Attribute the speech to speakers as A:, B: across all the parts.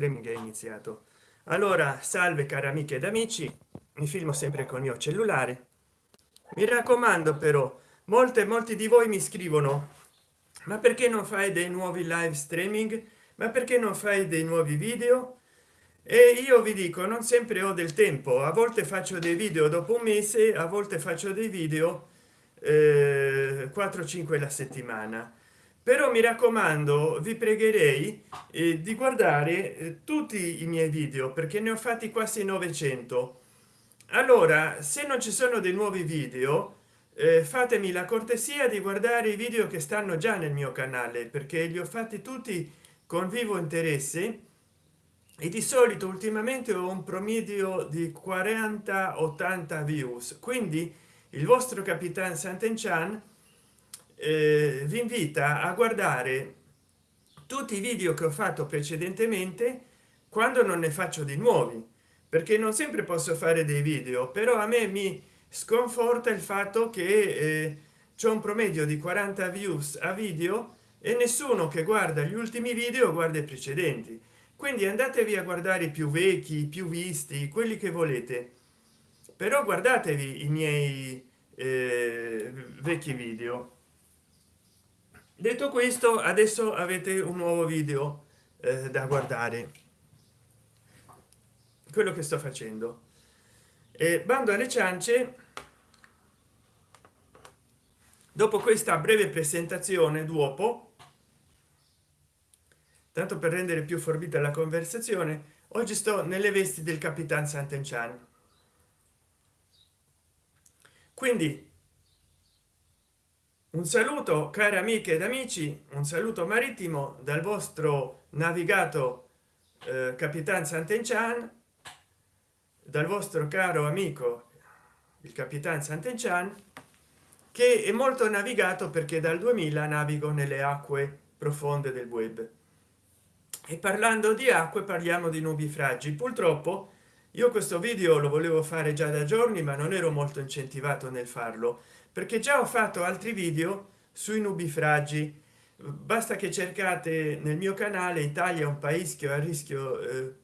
A: streaming è iniziato. Allora salve cari amiche ed amici mi filmo sempre con il mio cellulare. Mi raccomando però molte molti di voi mi scrivono ma perché non fai dei nuovi live streaming? Ma perché non fai dei nuovi video? E io vi dico non sempre ho del tempo. A volte faccio dei video dopo un mese a volte faccio dei video eh, 4 5 la settimana però mi raccomando vi pregherei eh, di guardare eh, tutti i miei video perché ne ho fatti quasi 900 allora se non ci sono dei nuovi video eh, fatemi la cortesia di guardare i video che stanno già nel mio canale perché li ho fatti tutti con vivo interesse. E di solito ultimamente ho un promedio di 40 80 views. Quindi il vostro capitan sant'enchan eh, vi invita a guardare tutti i video che ho fatto precedentemente quando non ne faccio di nuovi perché non sempre posso fare dei video però a me mi sconforta il fatto che eh, c'è un promedio di 40 views a video e nessuno che guarda gli ultimi video guarda i precedenti. Quindi andatevi a guardare i più vecchi più visti quelli che volete però guardatevi i miei eh, vecchi video detto questo adesso avete un nuovo video eh, da guardare. Quello che sto facendo. E bando alle ciance. Dopo questa breve presentazione dopo tanto per rendere più forbita la conversazione oggi sto nelle vesti del capitan sant'enchan quindi un saluto cari amiche ed amici un saluto marittimo dal vostro navigato eh, capitan sant'enchan dal vostro caro amico il capitan sant'enchan che è molto navigato perché dal 2000 navigo nelle acque profonde del web. E parlando di acque parliamo di nubi fragili. Purtroppo io questo video lo volevo fare già da giorni ma non ero molto incentivato nel farlo perché già ho fatto altri video sui nubifragi. Basta che cercate nel mio canale italia un paese a rischio eh,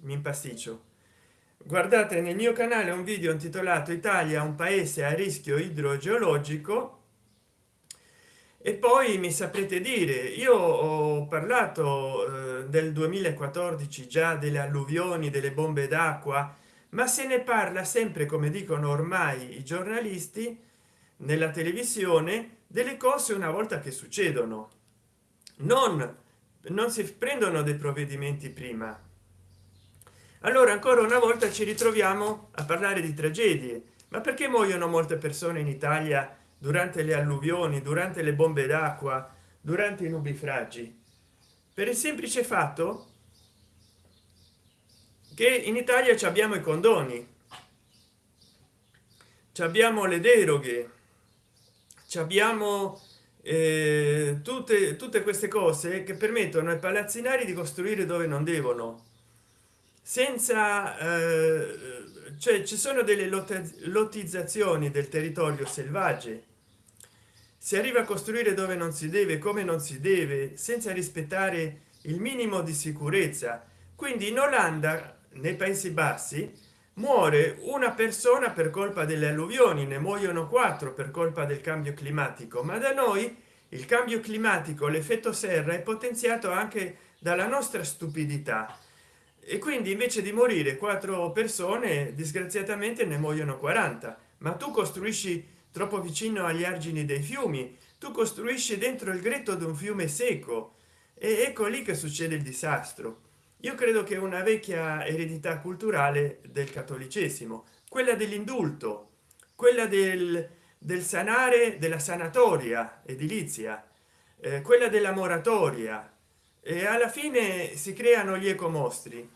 A: mi impasticcio guardate nel mio canale un video intitolato italia un paese a rischio idrogeologico e poi mi saprete dire io ho parlato eh, del 2014 già delle alluvioni delle bombe d'acqua ma se ne parla sempre come dicono ormai i giornalisti nella televisione delle cose una volta che succedono. Non non si prendono dei provvedimenti prima. Allora ancora una volta ci ritroviamo a parlare di tragedie. Ma perché muoiono molte persone in italia durante le alluvioni durante le bombe d'acqua durante i nubifragi per il semplice fatto che in italia ci abbiamo i condoni ci abbiamo le deroghe ci abbiamo eh, tutte tutte queste cose che permettono ai palazzinari di costruire dove non devono. Senza eh, cioè ci sono delle lottizzazioni del territorio selvagge si arriva a costruire dove non si deve come non si deve senza rispettare il minimo di sicurezza. Quindi in olanda nei paesi bassi muore una persona per colpa delle alluvioni ne muoiono quattro per colpa del cambio climatico. Ma da noi il cambio climatico l'effetto serra è potenziato anche dalla nostra stupidità. E quindi invece di morire quattro persone disgraziatamente ne muoiono 40 ma tu costruisci troppo vicino agli argini dei fiumi. Tu costruisci dentro il gretto di un fiume secco e ecco lì che succede il disastro. Io credo che una vecchia eredità culturale del cattolicesimo quella dell'indulto quella del, del sanare della sanatoria edilizia eh, quella della moratoria. E alla fine si creano gli ecomostri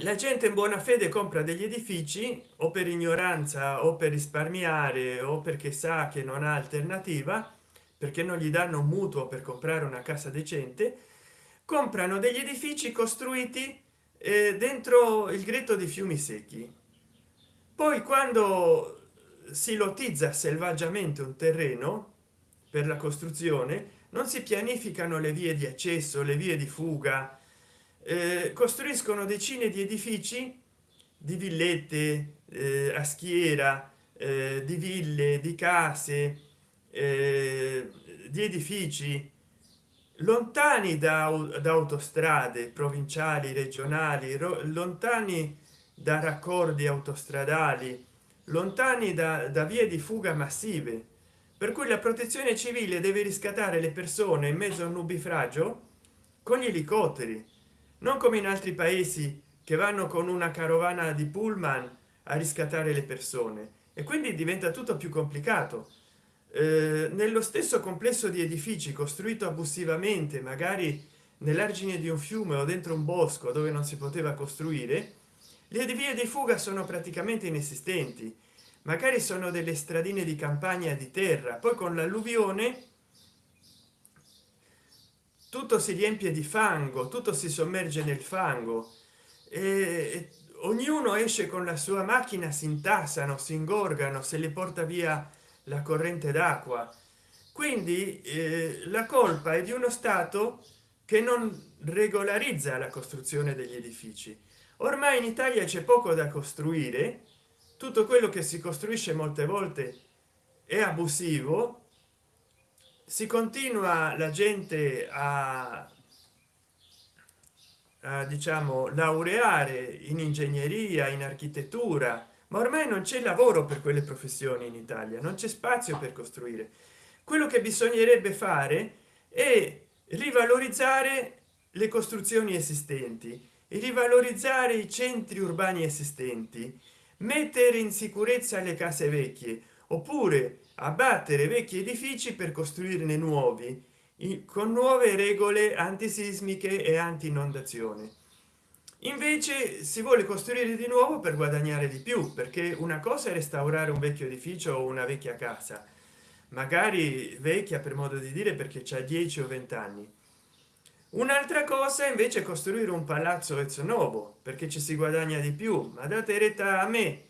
A: la gente in buona fede compra degli edifici o per ignoranza o per risparmiare o perché sa che non ha alternativa perché non gli danno un mutuo per comprare una casa decente comprano degli edifici costruiti eh, dentro il gretto di fiumi secchi. Poi quando si lottizza selvaggiamente un terreno per la costruzione non si pianificano le vie di accesso le vie di fuga eh, costruiscono decine di edifici di villette eh, a schiera eh, di ville di case eh, di edifici lontani da, da autostrade provinciali regionali lontani da raccordi autostradali lontani da, da vie di fuga massive. Per cui la protezione civile deve riscattare le persone in mezzo a un nubifragio con gli elicotteri non come in altri paesi che vanno con una carovana di pullman a riscattare le persone. E quindi diventa tutto più complicato. Eh, nello stesso complesso di edifici costruito abusivamente magari nell'argine di un fiume o dentro un bosco dove non si poteva costruire le vie di fuga sono praticamente inesistenti. Magari sono delle stradine di campagna di terra poi con l'alluvione tutto si riempie di fango tutto si sommerge nel fango. E ognuno esce con la sua macchina si intassano si ingorgano se li porta via la corrente d'acqua. Quindi eh, la colpa è di uno stato che non regolarizza la costruzione degli edifici. Ormai in italia c'è poco da costruire. Tutto quello che si costruisce molte volte è abusivo si continua la gente a, a diciamo laureare in ingegneria in architettura ma ormai non c'è lavoro per quelle professioni in italia non c'è spazio per costruire. Quello che bisognerebbe fare è rivalorizzare le costruzioni esistenti e rivalorizzare i centri urbani esistenti mettere in sicurezza le case vecchie oppure abbattere vecchi edifici per costruirne nuovi con nuove regole antisismiche e anti inondazione invece si vuole costruire di nuovo per guadagnare di più perché una cosa è restaurare un vecchio edificio o una vecchia casa magari vecchia per modo di dire perché c'è 10 o 20 anni. Un'altra cosa invece costruire un palazzo ex novo perché ci si guadagna di più ma date retta a me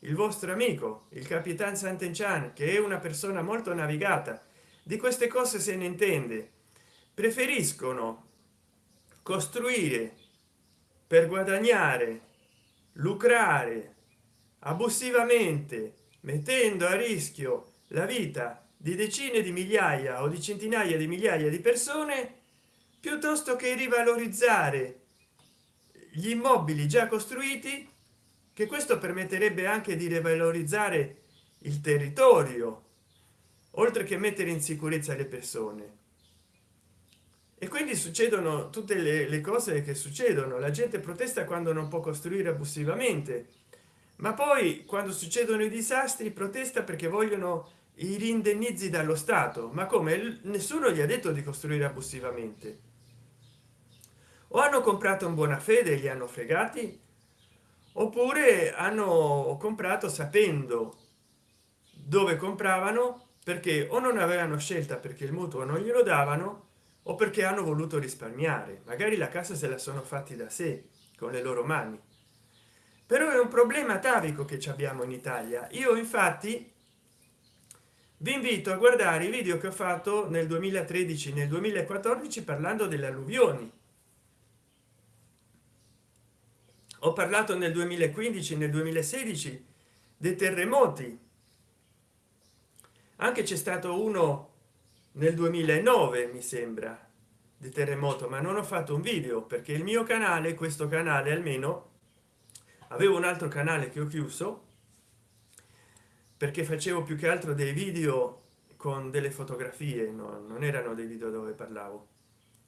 A: il vostro amico il capitan sant'enchan che è una persona molto navigata. Di queste cose se ne intende. Preferiscono costruire per guadagnare lucrare abusivamente mettendo a rischio la vita di decine di migliaia o di centinaia di migliaia di persone piuttosto che rivalorizzare gli immobili già costruiti che questo permetterebbe anche di rivalorizzare il territorio oltre che mettere in sicurezza le persone. E quindi succedono tutte le, le, cose che succedono. La gente protesta quando non può costruire abusivamente ma poi quando succedono i disastri protesta perché vogliono i rindennizi dallo stato. Ma come? Nessuno gli ha detto di costruire abusivamente. O hanno comprato in buona fede e li hanno fregati oppure hanno comprato sapendo dove compravano perché o non avevano scelta perché il mutuo non glielo davano o perché hanno voluto risparmiare. Magari la casa se la sono fatti da sé con le loro mani. Però è un problema atavico che abbiamo in italia. Io infatti vi invito a guardare i video che ho fatto nel 2013 nel 2014 parlando delle alluvioni ho parlato nel 2015 nel 2016 dei terremoti. Anche c'è stato uno nel 2009 mi sembra di terremoto ma non ho fatto un video perché il mio canale questo canale almeno avevo un altro canale che ho chiuso perché facevo più che altro dei video con delle fotografie no, non erano dei video dove parlavo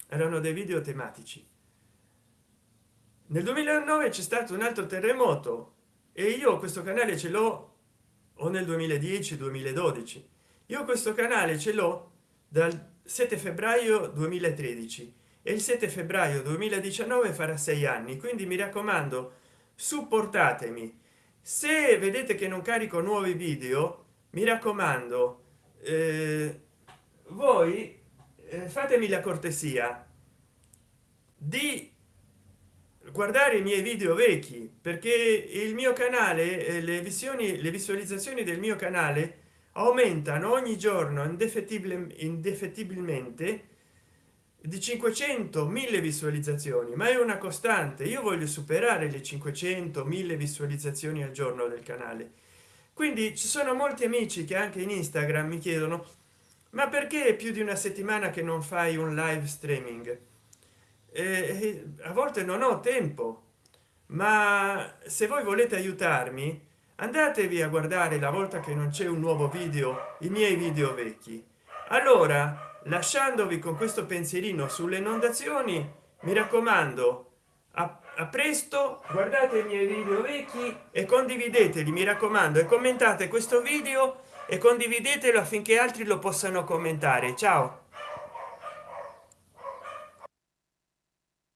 A: erano dei video tematici nel 2009 c'è stato un altro terremoto e io questo canale ce l'ho o nel 2010 2012 io questo canale ce l'ho dal 7 febbraio 2013 e il 7 febbraio 2019 farà sei anni quindi mi raccomando supportatemi. Se vedete che non carico nuovi video mi raccomando eh, voi eh, fatemi la cortesia di guardare i miei video vecchi perché il mio canale eh, le visioni le visualizzazioni del mio canale aumentano ogni giorno indefettibilmente di 500 1000 visualizzazioni ma è una costante. Io voglio superare le 500 1000 visualizzazioni al giorno del canale. Quindi ci sono molti amici che anche in instagram mi chiedono ma perché più di una settimana che non fai un live streaming eh, a volte non ho tempo ma se voi volete aiutarmi andatevi a guardare la volta che non c'è un nuovo video i miei video vecchi. Allora lasciandovi con questo pensierino sulle inondazioni mi raccomando a, a, presto guardate i miei video vecchi e condivideteli mi raccomando e commentate questo video e condividetelo affinché altri lo possano commentare. Ciao